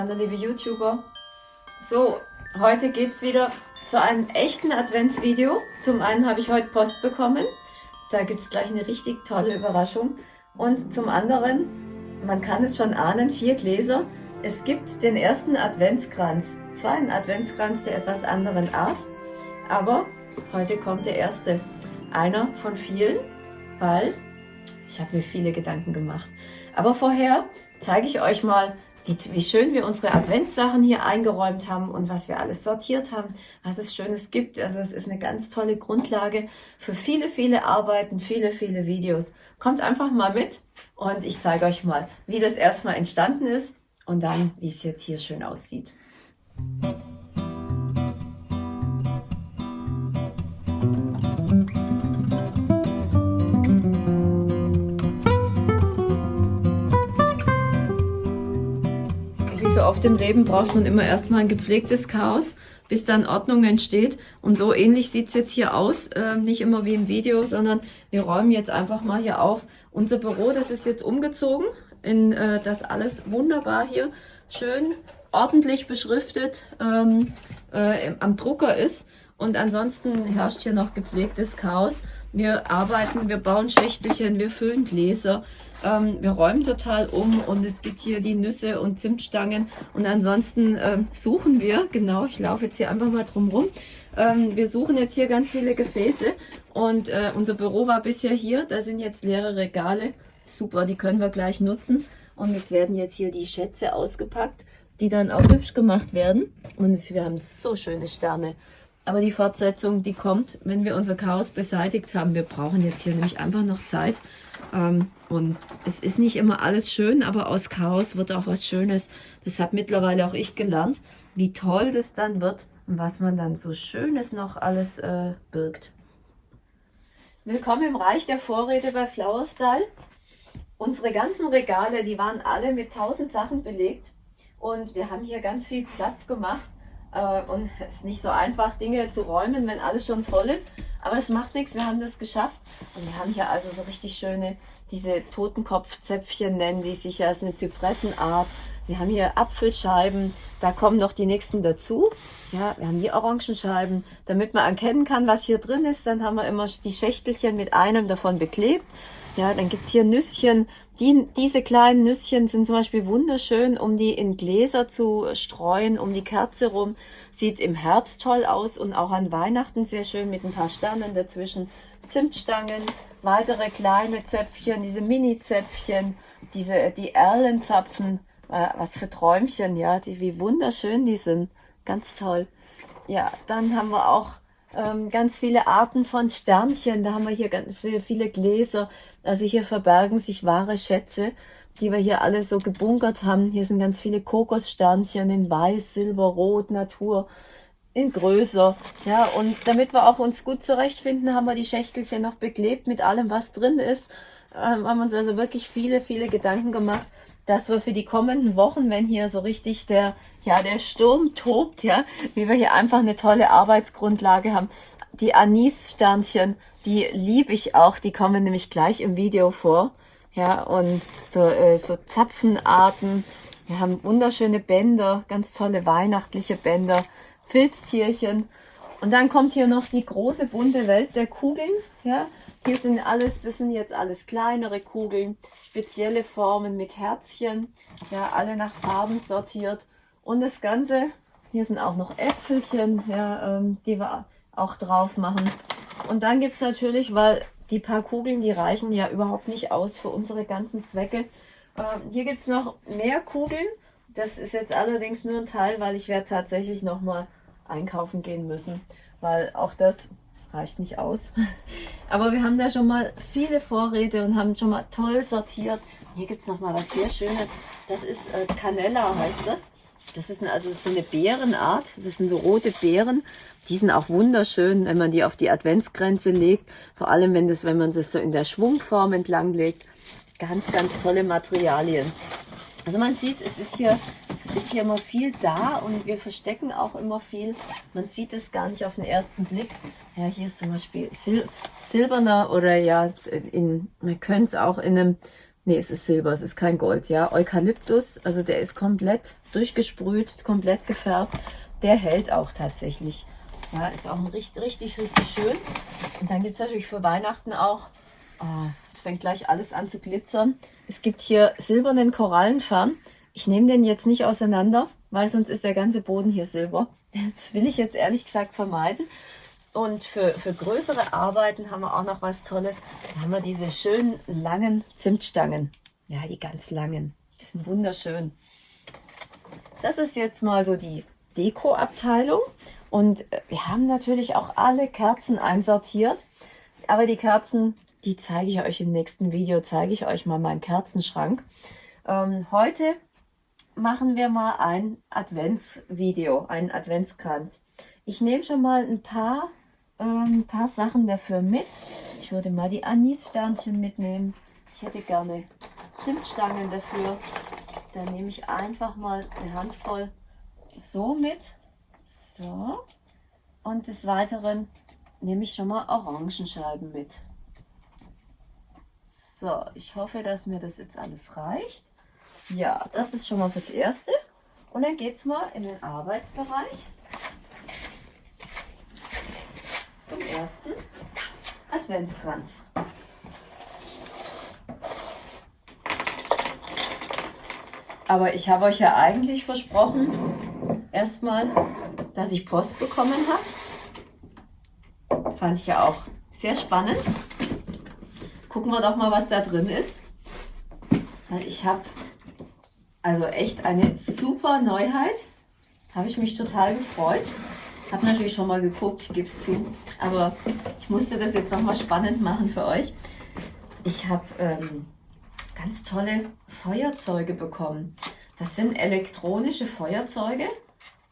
Hallo liebe YouTuber. So, heute geht es wieder zu einem echten Adventsvideo. Zum einen habe ich heute Post bekommen. Da gibt es gleich eine richtig tolle Überraschung. Und zum anderen, man kann es schon ahnen, vier Gläser. Es gibt den ersten Adventskranz. Zwar ein Adventskranz der etwas anderen Art, aber heute kommt der erste. Einer von vielen, weil ich habe mir viele Gedanken gemacht. Aber vorher zeige ich euch mal, wie, schön wir unsere Adventssachen hier eingeräumt haben und was wir alles sortiert haben, was es Schönes gibt. Also es ist eine ganz tolle Grundlage für viele, viele Arbeiten, viele, viele Videos. Kommt einfach mal mit und ich zeige euch mal, wie das erstmal entstanden ist und dann, wie es jetzt hier schön aussieht. Oft im Leben braucht man immer erstmal ein gepflegtes Chaos, bis dann Ordnung entsteht. Und so ähnlich sieht es jetzt hier aus. Äh, nicht immer wie im Video, sondern wir räumen jetzt einfach mal hier auf. Unser Büro, das ist jetzt umgezogen in äh, das alles wunderbar hier schön ordentlich beschriftet ähm, äh, am Drucker ist. Und ansonsten herrscht hier noch gepflegtes Chaos. Wir arbeiten, wir bauen Schächtelchen, wir füllen Gläser, ähm, wir räumen total um und es gibt hier die Nüsse und Zimtstangen. Und ansonsten ähm, suchen wir, genau, ich laufe jetzt hier einfach mal drum rum, ähm, wir suchen jetzt hier ganz viele Gefäße und äh, unser Büro war bisher hier, da sind jetzt leere Regale, super, die können wir gleich nutzen. Und es werden jetzt hier die Schätze ausgepackt, die dann auch hübsch gemacht werden. Und es, wir haben so schöne Sterne. Aber die Fortsetzung, die kommt, wenn wir unser Chaos beseitigt haben. Wir brauchen jetzt hier nämlich einfach noch Zeit. Ähm, und es ist nicht immer alles schön, aber aus Chaos wird auch was Schönes. Das hat mittlerweile auch ich gelernt, wie toll das dann wird und was man dann so Schönes noch alles äh, birgt. Willkommen im Reich der Vorräte bei Flower Style. Unsere ganzen Regale, die waren alle mit tausend Sachen belegt und wir haben hier ganz viel Platz gemacht und es ist nicht so einfach, Dinge zu räumen, wenn alles schon voll ist. Aber es macht nichts, wir haben das geschafft. Und wir haben hier also so richtig schöne, diese Totenkopfzäpfchen nennen die sich ja, als eine Zypressenart. Wir haben hier Apfelscheiben, da kommen noch die nächsten dazu. Ja, wir haben die Orangenscheiben, damit man erkennen kann, was hier drin ist. Dann haben wir immer die Schächtelchen mit einem davon beklebt. Ja, dann gibt's hier Nüsschen. Die, diese kleinen Nüsschen sind zum Beispiel wunderschön, um die in Gläser zu streuen, um die Kerze rum. Sieht im Herbst toll aus und auch an Weihnachten sehr schön mit ein paar Sternen dazwischen. Zimtstangen, weitere kleine Zäpfchen, diese Mini-Zäpfchen, diese, die Erlenzapfen. Äh, was für Träumchen, ja, die, wie wunderschön die sind. Ganz toll. Ja, dann haben wir auch ähm, ganz viele Arten von Sternchen. Da haben wir hier ganz viele, viele Gläser. Also hier verbergen sich wahre Schätze, die wir hier alle so gebunkert haben. Hier sind ganz viele Kokossternchen in Weiß, Silber, Rot, Natur, in größer. Ja, und damit wir auch uns gut zurechtfinden, haben wir die Schächtelchen noch beklebt mit allem, was drin ist. Ähm, haben uns also wirklich viele, viele Gedanken gemacht, dass wir für die kommenden Wochen, wenn hier so richtig der, ja, der Sturm tobt, ja, wie wir hier einfach eine tolle Arbeitsgrundlage haben. Die Anis-Sternchen, die liebe ich auch, die kommen nämlich gleich im Video vor. Ja, und so, äh, so Zapfenarten. Wir haben wunderschöne Bänder, ganz tolle weihnachtliche Bänder, Filztierchen. Und dann kommt hier noch die große bunte Welt der Kugeln. Ja, hier sind alles, das sind jetzt alles kleinere Kugeln, spezielle Formen mit Herzchen, ja, alle nach Farben sortiert. Und das Ganze, hier sind auch noch Äpfelchen, ja, ähm, die wir auch drauf machen. Und dann gibt's natürlich, weil die paar Kugeln, die reichen ja überhaupt nicht aus für unsere ganzen Zwecke. Ähm, hier gibt's noch mehr Kugeln. Das ist jetzt allerdings nur ein Teil, weil ich werde tatsächlich nochmal einkaufen gehen müssen, weil auch das reicht nicht aus. Aber wir haben da schon mal viele Vorräte und haben schon mal toll sortiert. Hier gibt es noch mal was sehr Schönes. Das ist äh, Canella heißt das. Das ist eine, also so eine Beerenart. Das sind so rote Beeren. Die sind auch wunderschön, wenn man die auf die Adventsgrenze legt. Vor allem, wenn, das, wenn man das so in der Schwungform entlang legt. Ganz, ganz tolle Materialien. Also man sieht, es ist hier, es ist hier immer viel da und wir verstecken auch immer viel. Man sieht es gar nicht auf den ersten Blick. Ja, hier ist zum Beispiel Sil silberner oder ja, in, man könnte es auch in einem, nee, es ist Silber, es ist kein Gold, ja. Eukalyptus, also der ist komplett durchgesprüht, komplett gefärbt. Der hält auch tatsächlich. Ja, ist auch richtig, richtig, richtig schön. Und dann gibt es natürlich für Weihnachten auch, oh, es fängt gleich alles an zu glitzern. Es gibt hier silbernen Korallenfarn. Ich nehme den jetzt nicht auseinander, weil sonst ist der ganze Boden hier silber. Das will ich jetzt ehrlich gesagt vermeiden. Und für, für größere Arbeiten haben wir auch noch was Tolles. Da haben wir diese schönen langen Zimtstangen. Ja, die ganz langen. Die sind wunderschön. Das ist jetzt mal so die Deko-Abteilung. Und äh, wir haben natürlich auch alle Kerzen einsortiert. Aber die Kerzen, die zeige ich euch im nächsten Video. Zeige ich euch mal meinen Kerzenschrank. Ähm, heute machen wir mal ein Adventsvideo, einen Adventskranz. Ich nehme schon mal ein paar ein ähm, paar Sachen dafür mit. Ich würde mal die Anissternchen mitnehmen. Ich hätte gerne Zimtstangen dafür. Dann nehme ich einfach mal eine Handvoll so mit. So. Und des Weiteren nehme ich schon mal Orangenscheiben mit. So, ich hoffe, dass mir das jetzt alles reicht. Ja, das ist schon mal fürs Erste. Und dann geht es mal in den Arbeitsbereich. zum ersten Adventskranz. Aber ich habe euch ja eigentlich versprochen, erstmal, dass ich Post bekommen habe. Fand ich ja auch sehr spannend. Gucken wir doch mal, was da drin ist. Ich habe also echt eine super Neuheit. Habe ich mich total gefreut. Habe natürlich schon mal geguckt, ich gebe es zu. Aber ich musste das jetzt nochmal spannend machen für euch. Ich habe ähm, ganz tolle Feuerzeuge bekommen. Das sind elektronische Feuerzeuge.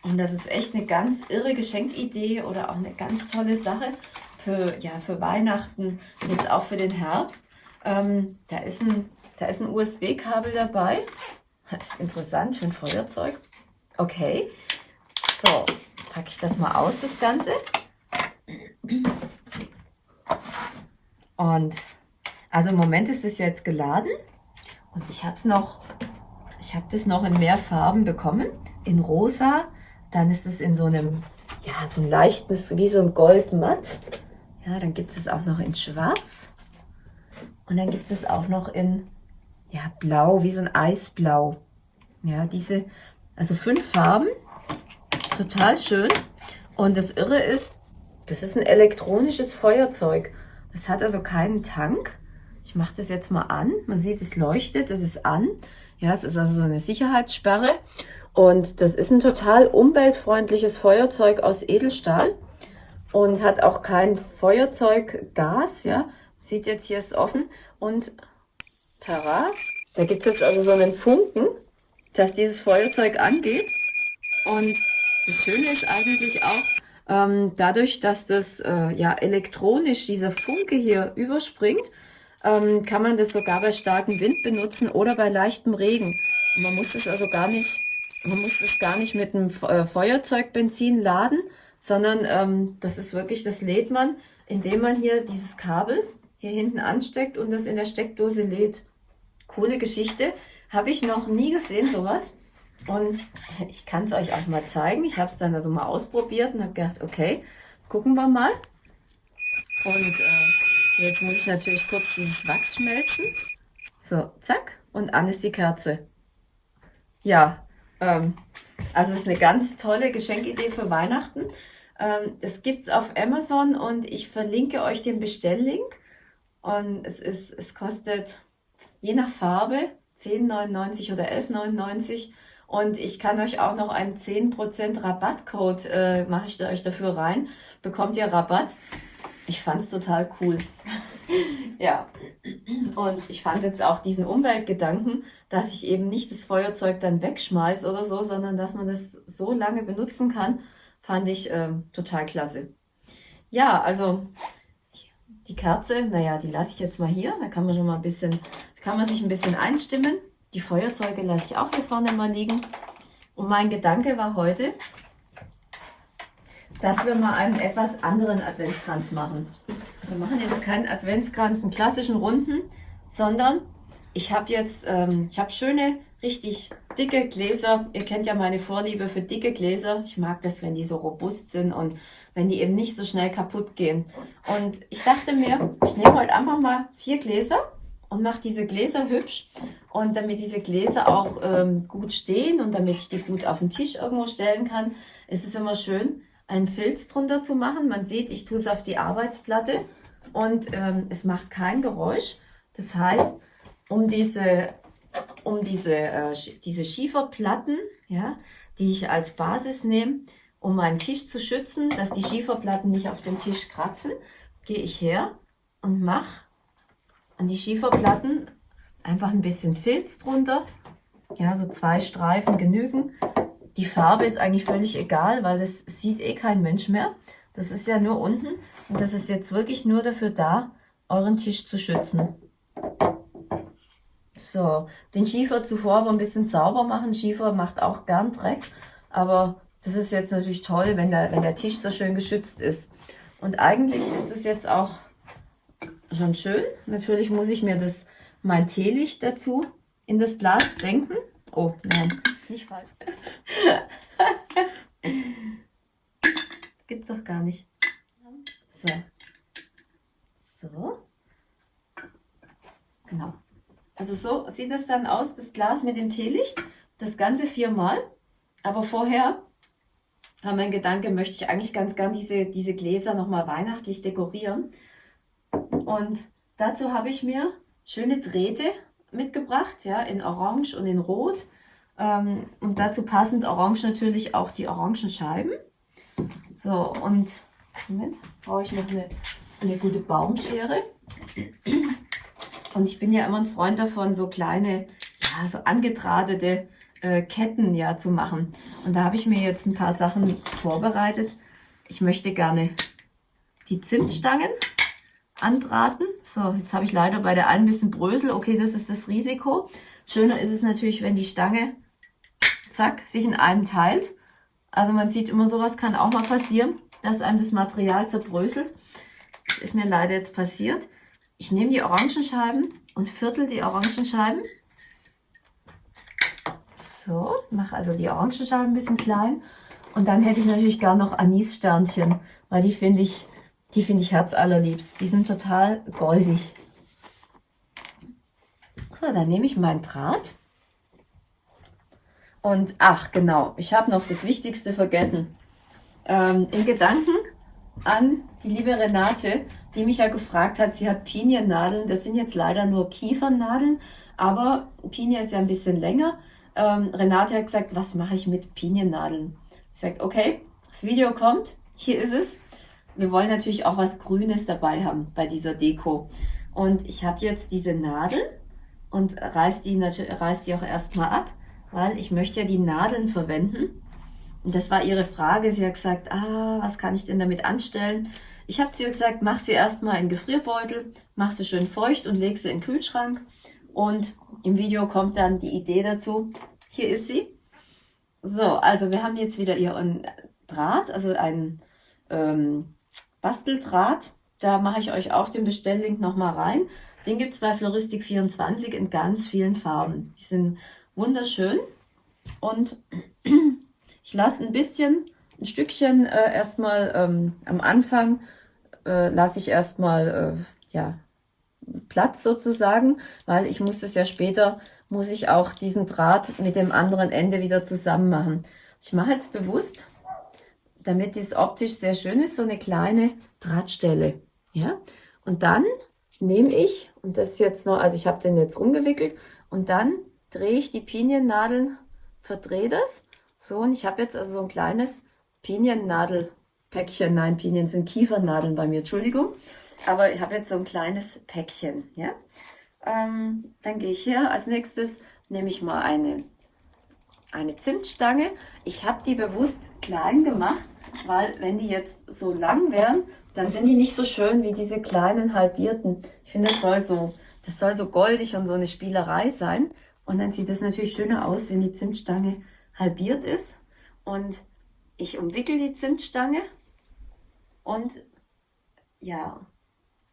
Und das ist echt eine ganz irre Geschenkidee oder auch eine ganz tolle Sache für, ja, für Weihnachten, jetzt auch für den Herbst. Ähm, da ist ein, ein USB-Kabel dabei. Das ist interessant für ein Feuerzeug. Okay. So, packe ich das mal aus, das Ganze. Und also im Moment ist es jetzt geladen und ich habe es noch, ich habe das noch in mehr Farben bekommen. In rosa, dann ist es in so einem, ja, so ein leichtes, wie so ein Goldmatt. Ja, dann gibt es auch noch in schwarz. Und dann gibt es auch noch in, ja, blau, wie so ein Eisblau. Ja, diese, also fünf Farben. Total schön. Und das Irre ist, das ist ein elektronisches Feuerzeug. Das hat also keinen Tank. Ich mache das jetzt mal an. Man sieht, es leuchtet, es ist an. Ja, es ist also so eine Sicherheitssperre. Und das ist ein total umweltfreundliches Feuerzeug aus Edelstahl und hat auch kein Feuerzeuggas. Ja, sieht jetzt hier ist offen und tara, da gibt es jetzt also so einen Funken, dass dieses Feuerzeug angeht. Und das Schöne ist eigentlich auch, ähm, dadurch, dass das äh, ja elektronisch, dieser Funke hier überspringt, ähm, kann man das sogar bei starkem Wind benutzen oder bei leichtem Regen. Man muss es also gar nicht, man muss das gar nicht mit einem äh, Feuerzeugbenzin laden, sondern ähm, das ist wirklich, das lädt man, indem man hier dieses Kabel hier hinten ansteckt und das in der Steckdose lädt. Coole Geschichte. Habe ich noch nie gesehen, sowas. Und ich kann es euch auch mal zeigen. Ich habe es dann also mal ausprobiert und habe gedacht, okay, gucken wir mal. Und äh, jetzt muss ich natürlich kurz dieses Wachs schmelzen. So, zack. Und an ist die Kerze. Ja, ähm, also es ist eine ganz tolle Geschenkidee für Weihnachten. Ähm, das gibt es auf Amazon und ich verlinke euch den Bestelllink. Und es, ist, es kostet je nach Farbe 10,99 oder 11,99 und ich kann euch auch noch einen 10% Rabattcode, äh, mache ich da euch dafür rein. Bekommt ihr Rabatt. Ich fand es total cool. ja. Und ich fand jetzt auch diesen Umweltgedanken, dass ich eben nicht das Feuerzeug dann wegschmeiße oder so, sondern dass man das so lange benutzen kann, fand ich äh, total klasse. Ja, also die Kerze, naja, die lasse ich jetzt mal hier. Da kann man schon mal ein bisschen, kann man sich ein bisschen einstimmen. Die Feuerzeuge lasse ich auch hier vorne mal liegen. Und mein Gedanke war heute, dass wir mal einen etwas anderen Adventskranz machen. Wir machen jetzt keinen Adventskranz, einen klassischen runden, sondern ich habe jetzt, ähm, ich habe schöne, richtig dicke Gläser. Ihr kennt ja meine Vorliebe für dicke Gläser. Ich mag das, wenn die so robust sind und wenn die eben nicht so schnell kaputt gehen. Und ich dachte mir, ich nehme heute einfach mal vier Gläser und mache diese Gläser hübsch. Und damit diese Gläser auch ähm, gut stehen und damit ich die gut auf den Tisch irgendwo stellen kann, ist es immer schön, einen Filz drunter zu machen. Man sieht, ich tue es auf die Arbeitsplatte und ähm, es macht kein Geräusch. Das heißt, um diese, um diese, äh, diese Schieferplatten, ja, die ich als Basis nehme, um meinen Tisch zu schützen, dass die Schieferplatten nicht auf dem Tisch kratzen, gehe ich her und mache an die Schieferplatten einfach ein bisschen Filz drunter. Ja, so zwei Streifen genügen. Die Farbe ist eigentlich völlig egal, weil das sieht eh kein Mensch mehr. Das ist ja nur unten und das ist jetzt wirklich nur dafür da, euren Tisch zu schützen. So, den Schiefer zuvor aber ein bisschen sauber machen. Schiefer macht auch gern Dreck, aber das ist jetzt natürlich toll, wenn der, wenn der Tisch so schön geschützt ist. Und eigentlich ist es jetzt auch schon schön. Natürlich muss ich mir das mein Teelicht dazu in das Glas denken. Oh, nein, nicht falsch. das gibt's doch gar nicht. So. So. Genau. Also so sieht es dann aus, das Glas mit dem Teelicht. Das Ganze viermal. Aber vorher war mein Gedanke, möchte ich eigentlich ganz gern diese, diese Gläser nochmal weihnachtlich dekorieren. Und dazu habe ich mir schöne Drähte mitgebracht, ja, in Orange und in Rot. Ähm, und dazu passend Orange natürlich auch die Orangenscheiben. So, und Moment, brauche ich noch eine, eine gute Baumschere. Und ich bin ja immer ein Freund davon, so kleine, ja, so angedrahtete äh, Ketten ja zu machen. Und da habe ich mir jetzt ein paar Sachen vorbereitet. Ich möchte gerne die Zimtstangen andrahten. So, jetzt habe ich leider bei der einen ein bisschen Brösel. Okay, das ist das Risiko. Schöner ist es natürlich, wenn die Stange, zack, sich in einem teilt. Also man sieht immer, sowas kann auch mal passieren, dass einem das Material zerbröselt. Das ist mir leider jetzt passiert. Ich nehme die Orangenscheiben und viertel die Orangenscheiben so, mache also die Orangenschalen ein bisschen klein. Und dann hätte ich natürlich gar noch Anissternchen, weil die finde ich, die finde ich herzallerliebst. Die sind total goldig. So, dann nehme ich meinen Draht. Und ach genau, ich habe noch das Wichtigste vergessen. Ähm, in Gedanken an die liebe Renate, die mich ja gefragt hat, sie hat Piniennadeln. Das sind jetzt leider nur Kiefernadeln, aber Pinie ist ja ein bisschen länger ähm, Renate hat gesagt, was mache ich mit Piniennadeln? Ich sage, okay, das Video kommt, hier ist es. Wir wollen natürlich auch was Grünes dabei haben bei dieser Deko. Und ich habe jetzt diese Nadel und reiß die, reiß die auch erstmal ab, weil ich möchte ja die Nadeln verwenden. Und das war ihre Frage. Sie hat gesagt, ah, was kann ich denn damit anstellen? Ich habe zu ihr gesagt, mach sie erstmal in Gefrierbeutel, mach sie schön feucht und leg sie in den Kühlschrank. Und im Video kommt dann die Idee dazu. Hier ist sie. So, also wir haben jetzt wieder ihren Draht, also einen ähm, Basteldraht. Da mache ich euch auch den Bestelllink nochmal rein. Den gibt es bei Floristik24 in ganz vielen Farben. Die sind wunderschön. Und ich lasse ein bisschen, ein Stückchen äh, erstmal ähm, am Anfang, äh, lasse ich erstmal, äh, ja, Platz sozusagen, weil ich muss das ja später, muss ich auch diesen Draht mit dem anderen Ende wieder zusammen machen. Ich mache jetzt bewusst, damit dies optisch sehr schön ist, so eine kleine Drahtstelle. Ja? Und dann nehme ich, und das jetzt noch, also ich habe den jetzt rumgewickelt, und dann drehe ich die Piniennadeln, verdrehe das. So, und ich habe jetzt also so ein kleines Piniennadelpäckchen. Nein, Pinien sind Kiefernadeln bei mir, Entschuldigung. Aber ich habe jetzt so ein kleines Päckchen. Ja? Ähm, dann gehe ich her. Als nächstes nehme ich mal eine, eine Zimtstange. Ich habe die bewusst klein gemacht, weil wenn die jetzt so lang wären, dann sind die nicht so schön wie diese kleinen halbierten. Ich finde, das soll so, das soll so goldig und so eine Spielerei sein. Und dann sieht es natürlich schöner aus, wenn die Zimtstange halbiert ist. Und ich umwickel die Zimtstange und ja,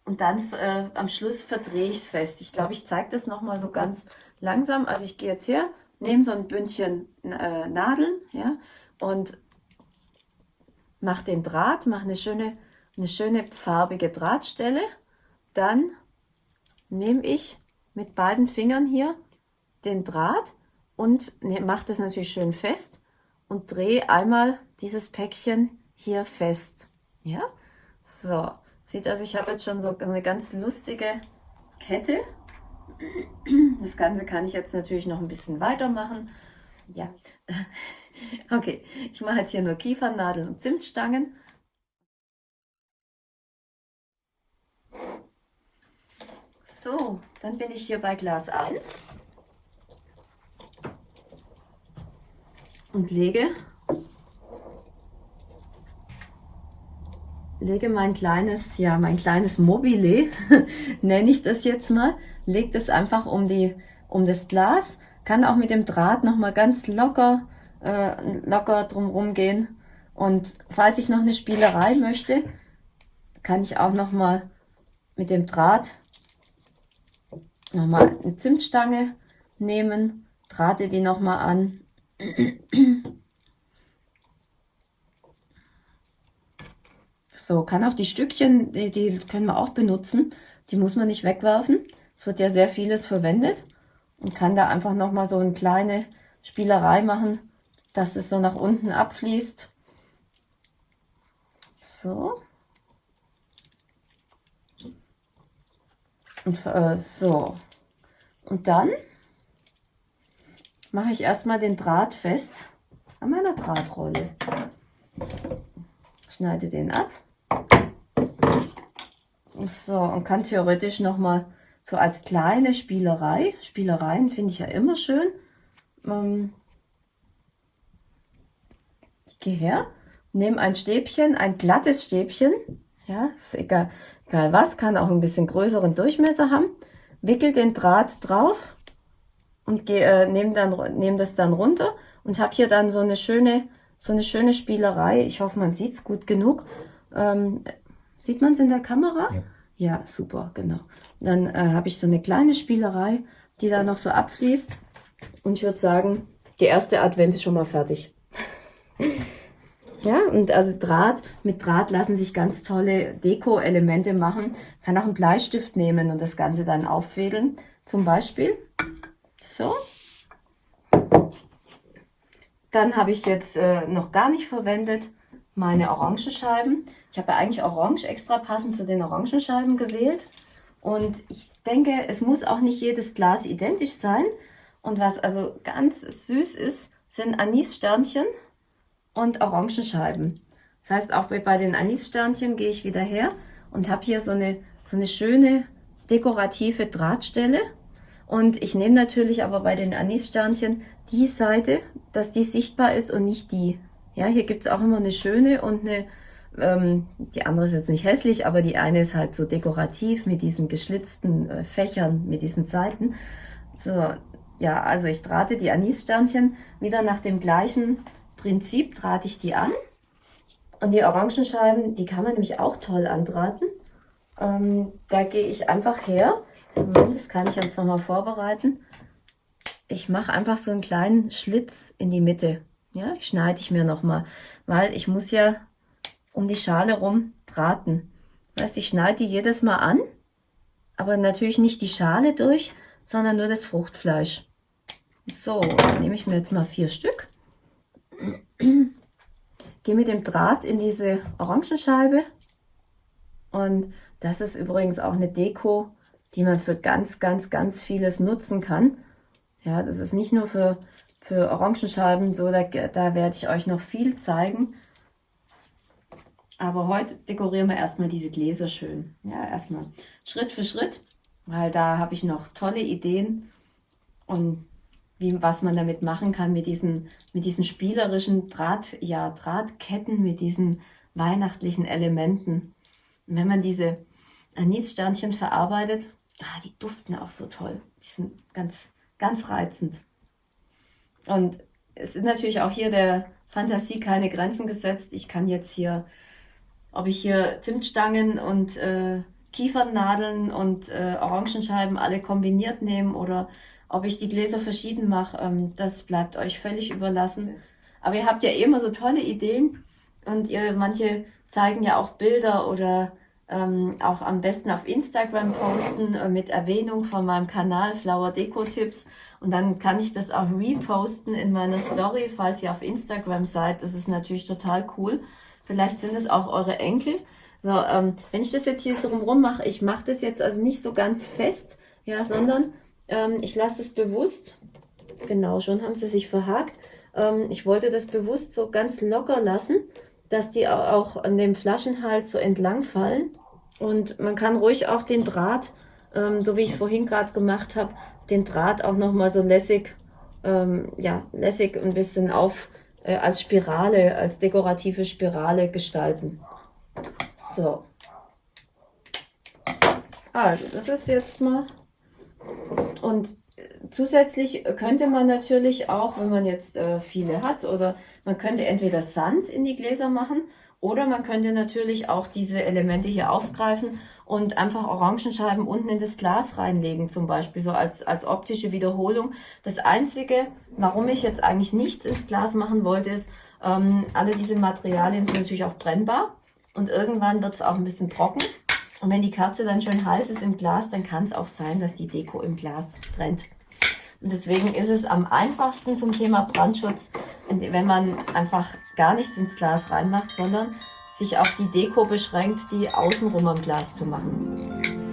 und dann äh, am Schluss verdrehe ich es fest. Ich glaube, ich zeige das nochmal so ganz langsam. Also ich gehe jetzt her, nehme so ein Bündchen äh, Nadeln ja, und mache den Draht, mache eine schöne, eine schöne farbige Drahtstelle. Dann nehme ich mit beiden Fingern hier den Draht und ne, mache das natürlich schön fest und drehe einmal dieses Päckchen hier fest. Ja, so. Sieht also, ich habe jetzt schon so eine ganz lustige Kette. Das Ganze kann ich jetzt natürlich noch ein bisschen weitermachen. Ja, okay. Ich mache jetzt hier nur Kiefernadeln und Zimtstangen. So, dann bin ich hier bei Glas 1 und lege lege mein kleines, ja, mein kleines Mobile, nenne ich das jetzt mal, lege das einfach um, die, um das Glas, kann auch mit dem Draht nochmal ganz locker, äh, locker drumherum gehen. Und falls ich noch eine Spielerei möchte, kann ich auch nochmal mit dem Draht nochmal eine Zimtstange nehmen, drahte die nochmal an So, kann auch die Stückchen, die, die können wir auch benutzen. Die muss man nicht wegwerfen. Es wird ja sehr vieles verwendet. Und kann da einfach nochmal so eine kleine Spielerei machen, dass es so nach unten abfließt. So. Und äh, so. Und dann mache ich erstmal den Draht fest an meiner Drahtrolle. Schneide den ab. So, und kann theoretisch nochmal so als kleine Spielerei, Spielereien finde ich ja immer schön. Ähm, ich gehe her, nehme ein Stäbchen, ein glattes Stäbchen, ja, ist egal, egal was, kann auch ein bisschen größeren Durchmesser haben, wickel den Draht drauf und äh, nehme dann nehm das dann runter und habe hier dann so eine schöne so eine schöne Spielerei. Ich hoffe, man sieht es gut genug. Ähm, Sieht man es in der Kamera? Ja. ja, super, genau. Dann äh, habe ich so eine kleine Spielerei, die da noch so abfließt. Und ich würde sagen, die erste Advent ist schon mal fertig. ja, und also Draht, mit Draht lassen sich ganz tolle Deko-Elemente machen. Kann auch einen Bleistift nehmen und das Ganze dann auffädeln. Zum Beispiel. So. Dann habe ich jetzt äh, noch gar nicht verwendet meine Orangenscheiben. Ich habe ja eigentlich Orange extra passend zu den Orangenscheiben gewählt. Und ich denke, es muss auch nicht jedes Glas identisch sein. Und was also ganz süß ist, sind Anissternchen und Orangenscheiben. Das heißt, auch bei den Anissternchen gehe ich wieder her und habe hier so eine, so eine schöne dekorative Drahtstelle. Und ich nehme natürlich aber bei den Anissternchen die Seite, dass die sichtbar ist und nicht die. Ja, hier gibt's auch immer eine schöne und eine, ähm, die andere ist jetzt nicht hässlich, aber die eine ist halt so dekorativ mit diesen geschlitzten äh, Fächern, mit diesen Seiten. So, ja, also ich drahte die Anissternchen wieder nach dem gleichen Prinzip, drahte ich die an. Und die Orangenscheiben, die kann man nämlich auch toll andrahten. Ähm, da gehe ich einfach her. Das kann ich jetzt nochmal vorbereiten. Ich mache einfach so einen kleinen Schlitz in die Mitte. Ja, schneide ich mir nochmal, weil ich muss ja um die Schale rum drahten. Das heißt, ich schneide die jedes Mal an, aber natürlich nicht die Schale durch, sondern nur das Fruchtfleisch. So, dann nehme ich mir jetzt mal vier Stück. Gehe mit dem Draht in diese Orangenscheibe. Und das ist übrigens auch eine Deko, die man für ganz, ganz, ganz vieles nutzen kann. Ja, das ist nicht nur für für Orangenscheiben. So, da, da werde ich euch noch viel zeigen. Aber heute dekorieren wir erstmal diese Gläser schön. Ja, erstmal Schritt für Schritt, weil da habe ich noch tolle Ideen und wie, was man damit machen kann mit diesen, mit diesen spielerischen Draht, ja, Drahtketten, mit diesen weihnachtlichen Elementen. Wenn man diese Anissternchen verarbeitet, ah, die duften auch so toll. Die sind ganz, ganz reizend. Und es sind natürlich auch hier der Fantasie keine Grenzen gesetzt. Ich kann jetzt hier, ob ich hier Zimtstangen und äh, Kiefernadeln und äh, Orangenscheiben alle kombiniert nehmen oder ob ich die Gläser verschieden mache, ähm, das bleibt euch völlig überlassen. Aber ihr habt ja immer so tolle Ideen und ihr manche zeigen ja auch Bilder oder ähm, auch am besten auf Instagram posten äh, mit Erwähnung von meinem Kanal Flower Deko Tipps und dann kann ich das auch reposten in meiner Story, falls ihr auf Instagram seid. Das ist natürlich total cool. Vielleicht sind es auch eure Enkel. So, ähm, wenn ich das jetzt hier so rum mache, ich mache das jetzt also nicht so ganz fest, ja, sondern ähm, ich lasse es bewusst, genau, schon haben sie sich verhakt. Ähm, ich wollte das bewusst so ganz locker lassen, dass die auch an dem Flaschenhals so entlang fallen. Und man kann ruhig auch den Draht, ähm, so wie ich es vorhin gerade gemacht habe, den Draht auch nochmal so lässig, ähm, ja, lässig ein bisschen auf äh, als Spirale, als dekorative Spirale gestalten. So. Also, das ist jetzt mal und zusätzlich könnte man natürlich auch, wenn man jetzt äh, viele hat, oder man könnte entweder Sand in die Gläser machen oder man könnte natürlich auch diese Elemente hier aufgreifen und einfach Orangenscheiben unten in das Glas reinlegen, zum Beispiel so als, als optische Wiederholung. Das Einzige, warum ich jetzt eigentlich nichts ins Glas machen wollte, ist, ähm, alle diese Materialien sind natürlich auch brennbar und irgendwann wird es auch ein bisschen trocken. Und wenn die Kerze dann schön heiß ist im Glas, dann kann es auch sein, dass die Deko im Glas brennt. Und deswegen ist es am einfachsten zum Thema Brandschutz, wenn man einfach gar nichts ins Glas reinmacht, sondern sich auf die Deko beschränkt, die außenrum am Glas zu machen.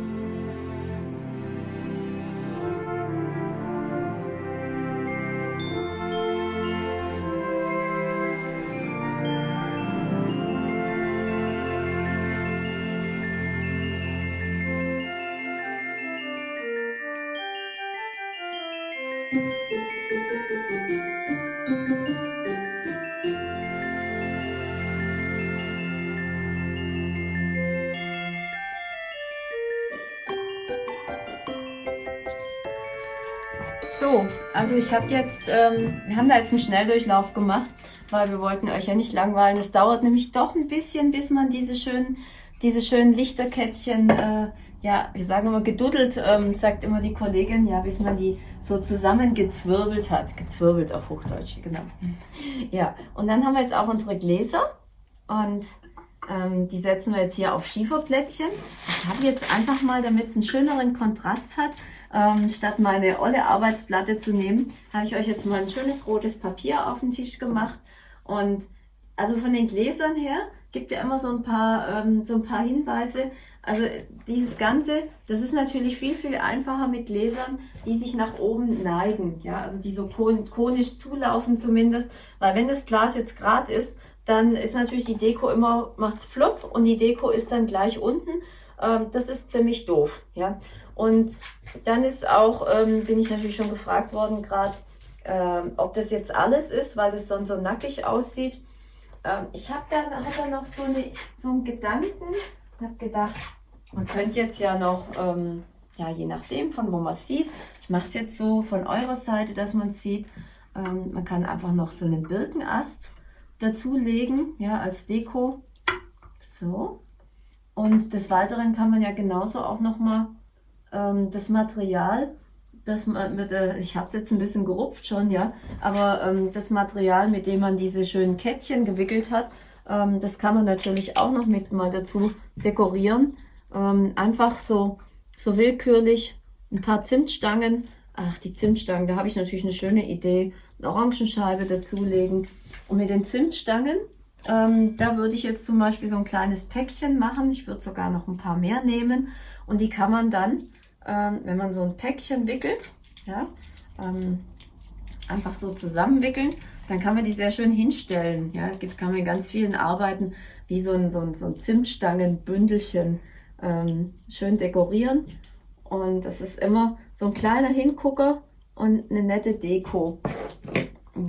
So, also ich habe jetzt, ähm, wir haben da jetzt einen Schnelldurchlauf gemacht, weil wir wollten euch ja nicht langweilen. Es dauert nämlich doch ein bisschen, bis man diese schönen, diese schönen Lichterkettchen, äh, ja, wir sagen immer geduddelt, ähm, sagt immer die Kollegin, ja, bis man die so zusammengezwirbelt hat. Gezwirbelt auf Hochdeutsch, genau. Ja, und dann haben wir jetzt auch unsere Gläser und ähm, die setzen wir jetzt hier auf Schieferplättchen. Ich habe jetzt einfach mal, damit es einen schöneren Kontrast hat, ähm, statt meine olle Arbeitsplatte zu nehmen, habe ich euch jetzt mal ein schönes rotes Papier auf den Tisch gemacht. Und also von den Gläsern her gibt ja immer so ein paar, ähm, so ein paar Hinweise. Also dieses Ganze, das ist natürlich viel, viel einfacher mit Gläsern, die sich nach oben neigen. Ja, also die so kon konisch zulaufen zumindest. Weil wenn das Glas jetzt gerade ist, dann ist natürlich die Deko immer, macht's flop und die Deko ist dann gleich unten. Ähm, das ist ziemlich doof. Ja, und dann ist auch, ähm, bin ich natürlich schon gefragt worden gerade, ähm, ob das jetzt alles ist, weil das sonst so nackig aussieht. Ähm, ich habe dann hab da noch so, eine, so einen Gedanken, habe gedacht, man könnte jetzt ja noch, ähm, ja je nachdem von wo man sieht, ich mache es jetzt so von eurer Seite, dass man sieht, ähm, man kann einfach noch so einen Birkenast dazulegen, ja als Deko. So. Und des Weiteren kann man ja genauso auch noch mal ähm, das Material, das mit, äh, ich habe es jetzt ein bisschen gerupft schon, ja, aber ähm, das Material, mit dem man diese schönen Kettchen gewickelt hat, ähm, das kann man natürlich auch noch mit mal dazu dekorieren. Ähm, einfach so, so willkürlich ein paar Zimtstangen. Ach, die Zimtstangen, da habe ich natürlich eine schöne Idee. Eine Orangenscheibe dazulegen. Und mit den Zimtstangen, ähm, da würde ich jetzt zum Beispiel so ein kleines Päckchen machen. Ich würde sogar noch ein paar mehr nehmen. Und die kann man dann ähm, wenn man so ein Päckchen wickelt, ja, ähm, einfach so zusammenwickeln, dann kann man die sehr schön hinstellen. Ja, gibt, kann man ganz vielen Arbeiten wie so ein, so ein, so ein Zimtstangenbündelchen ähm, schön dekorieren. Und das ist immer so ein kleiner Hingucker und eine nette Deko.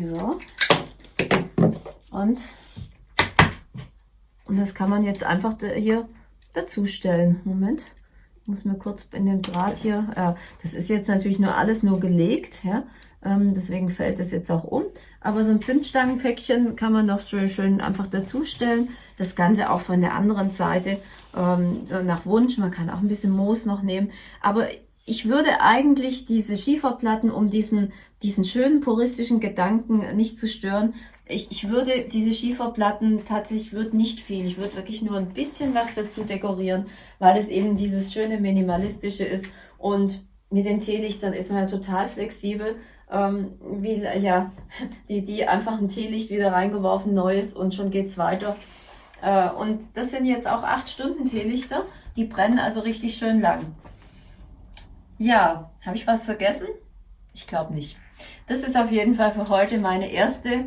So. Und, und das kann man jetzt einfach hier dazustellen. Moment muss mir kurz in dem Draht hier, äh, das ist jetzt natürlich nur alles nur gelegt, ja, Ähm, deswegen fällt es jetzt auch um. Aber so ein Zimtstangenpäckchen kann man noch schön, schön einfach dazustellen. Das Ganze auch von der anderen Seite, ähm, so nach Wunsch. Man kann auch ein bisschen Moos noch nehmen. Aber ich würde eigentlich diese Schieferplatten, um diesen, diesen schönen puristischen Gedanken nicht zu stören, ich, ich würde diese Schieferplatten tatsächlich würde nicht viel. Ich würde wirklich nur ein bisschen was dazu dekorieren, weil es eben dieses schöne minimalistische ist und mit den Teelichtern ist man ja total flexibel ähm, wie, ja, die, die einfach ein Teelicht wieder reingeworfen, neues und schon geht's weiter. Äh, und das sind jetzt auch 8 Stunden Teelichter, die brennen also richtig schön lang. Ja, habe ich was vergessen? Ich glaube nicht. Das ist auf jeden Fall für heute meine erste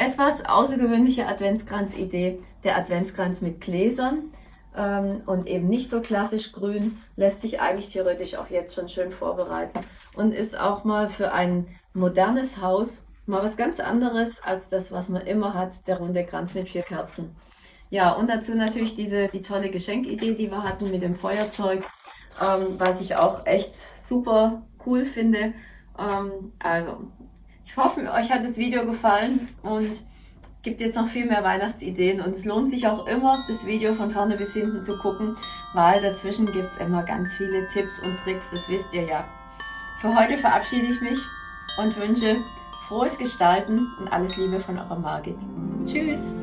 etwas außergewöhnliche Adventskranz-Idee. Der Adventskranz mit Gläsern ähm, und eben nicht so klassisch grün, lässt sich eigentlich theoretisch auch jetzt schon schön vorbereiten und ist auch mal für ein modernes Haus mal was ganz anderes als das, was man immer hat, der runde Kranz mit vier Kerzen. Ja, und dazu natürlich diese, die tolle Geschenkidee, die wir hatten mit dem Feuerzeug, ähm, was ich auch echt super cool finde. Ähm, also, ich hoffe, euch hat das Video gefallen und gibt jetzt noch viel mehr Weihnachtsideen und es lohnt sich auch immer, das Video von vorne bis hinten zu gucken, weil dazwischen gibt es immer ganz viele Tipps und Tricks, das wisst ihr ja. Für heute verabschiede ich mich und wünsche frohes Gestalten und alles Liebe von eurer Margit. Tschüss!